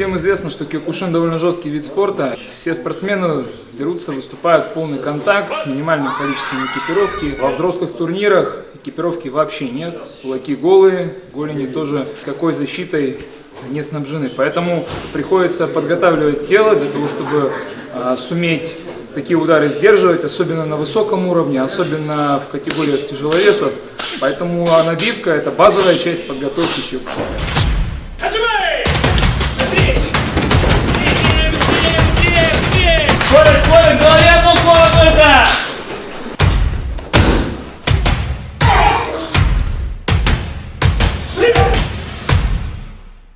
Всем известно, что киокушин довольно жесткий вид спорта. Все спортсмены дерутся, выступают в полный контакт с минимальным количеством экипировки. Во взрослых турнирах экипировки вообще нет. Кулаки голые, голени тоже какой защитой не снабжены. Поэтому приходится подготавливать тело для того, чтобы а, суметь такие удары сдерживать, особенно на высоком уровне, особенно в категориях тяжеловесов. Поэтому набивка – это базовая часть подготовки киокушина. Скорость, скорость, в голове только!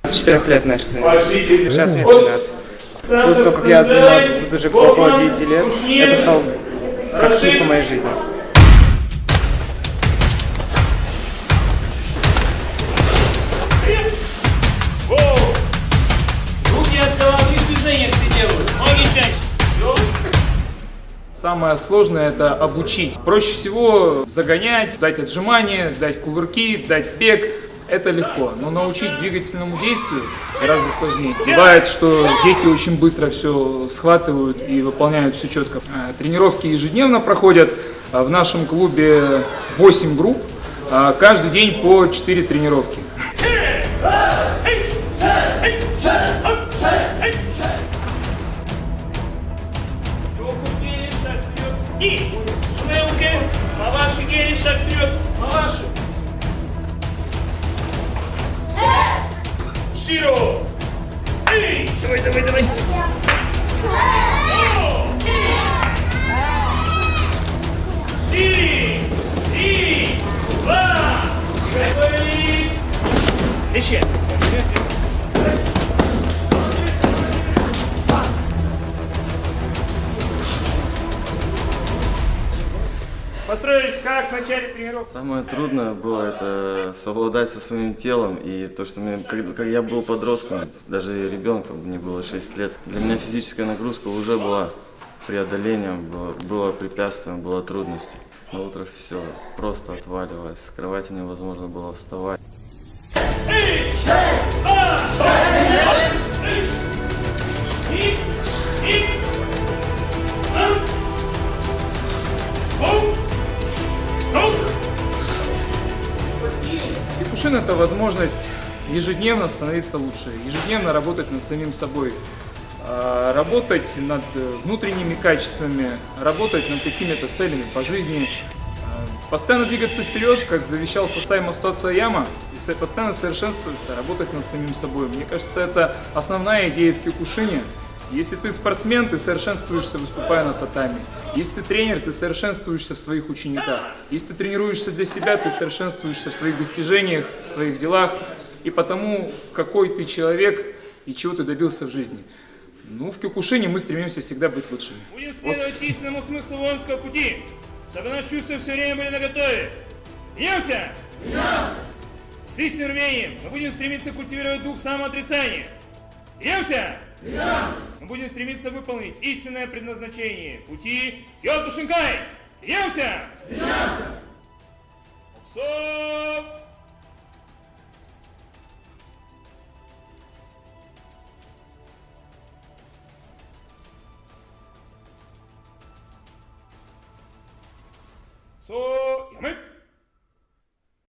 С 4 лет начал заниматься. Сейчас мне 15. После того, как я занимался тут уже около 9 лет, это стало как смысл моей жизни. Самое сложное – это обучить. Проще всего загонять, дать отжимания, дать кувырки, дать бег. Это легко, но научить двигательному действию гораздо сложнее. Бывает, что дети очень быстро все схватывают и выполняют все четко. А, Тренировки ежедневно проходят. А В нашем клубе 8 групп, а каждый день по 4 тренировки. Снылки. Маваши гели, шаг вперед. Маваши. Широ. Эй, давай, давай, давай. Три, три, два, готовились. Еще. Построились как в начале тренировки. Самое трудное было это совладать со своим телом и то, что мне, когда, когда я был подростком, даже ребенком, мне было 6 лет, для меня физическая нагрузка уже была преодолением, было, было препятствием, была трудностью. На утро все просто отваливалось, с кровати невозможно было вставать. И, Киокушин – это возможность ежедневно становиться лучше, ежедневно работать над самим собой, а, работать над э, внутренними качествами, работать над какими-то целями по жизни, а, постоянно двигаться вперед, как завещал Сасай Мастоца Яма, и постоянно совершенствоваться, работать над самим собой. Мне кажется, это основная идея в Киокушине. Если ты спортсмен, ты совершенствуешься, выступая на татами. Если ты тренер, ты совершенствуешься в своих учениках. Если ты тренируешься для себя, ты совершенствуешься в своих достижениях, в своих делах и потому, какой ты человек и чего ты добился в жизни. Ну, в Кюкушине мы стремимся всегда быть лучшими. Будем следовать истинному смыслу воинского пути, чтобы наши чувства все время были наготове. Меняемся! С истинным рвением мы будем стремиться культивировать дух самоотрицания. Меняемся! Мы будем стремиться выполнить истинное предназначение пути Йокушинкай. Меняемся! Стоп! Стоп!